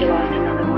you lost another one.